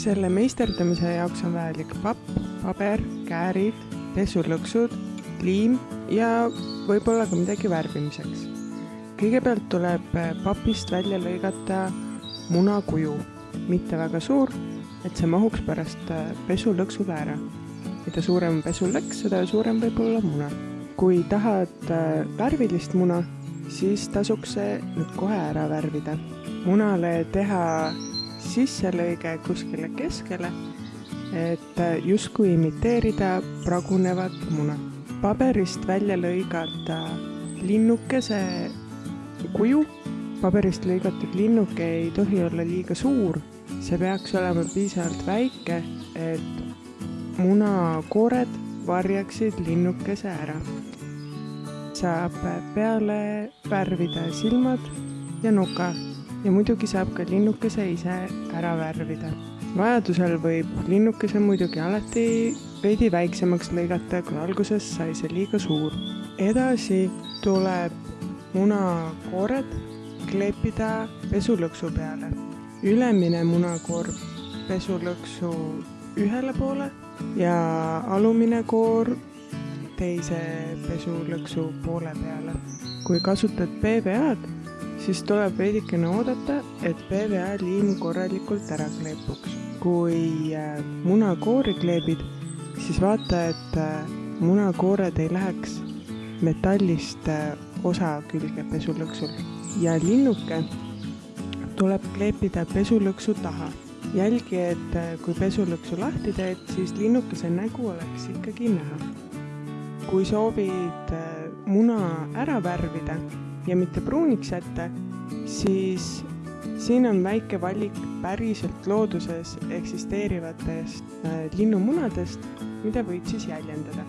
selle meisterdamise jaoks on vajalik papp, paber, käärid, pesulõksud, liim ja võib-olla ka midagi värvimiseks. kõigepealt tuleb papist välja lõigata munakuju, mitte väga suur, et see mahuks pärast pesulõksule ära. mida suurem pesulõks, seda suurem võib olla muna. kui tahad värvilist muna, siis tasuks see nüüd kohe ära värvida. munale teha sisselõige kuskile keskele, et justkui imiteerida pragunevat muna. paberist välja lõigata linnukese kuju. paberist lõigatud linnuke ei tohi olla liiga suur, see peaks olema piisavalt väike, et munakoored varjaksid linnukese ära. saab peale värvida silmad ja nuka ja muidugi saab ka linnukese ise ära värvida. vajadusel võib linnukese muidugi alati veidi väiksemaks lõigata, kui alguses sai see liiga suur. edasi tuleb munakoored kleepida pesulõksu peale. ülemine munakoor pesulõksu ühele poole ja alumine koor teise pesulõksu poole peale. kui kasutad PVA-d, siis tuleb veidikene oodata, et PVA liim korralikult ära kleepuks. kui munakoori kleebid, siis vaata, et munakoored ei läheks metallist osa külge pesulõksul ja linnuke tuleb kleepida pesulõksu taha. jälgi, et kui pesulõksu lahti teed, siis linnukese nägu oleks ikkagi näha. kui soovid muna ära värvida ja mitte pruuniks jätta, siis siin on väike valik päriselt looduses eksisteerivatest linnumunadest, mida võid siis jäljendada